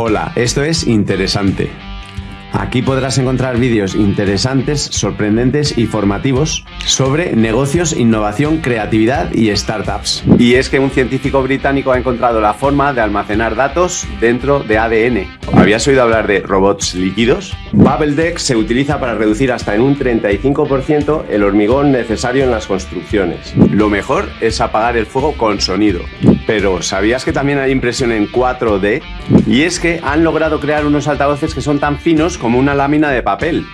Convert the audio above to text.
Hola, esto es Interesante. Aquí podrás encontrar vídeos interesantes, sorprendentes y formativos sobre negocios, innovación, creatividad y startups. Y es que un científico británico ha encontrado la forma de almacenar datos dentro de ADN. ¿Habías oído hablar de robots líquidos? Deck se utiliza para reducir hasta en un 35% el hormigón necesario en las construcciones. Lo mejor es apagar el fuego con sonido. Pero ¿sabías que también hay impresión en 4D? Y es que han logrado crear unos altavoces que son tan finos como una lámina de papel.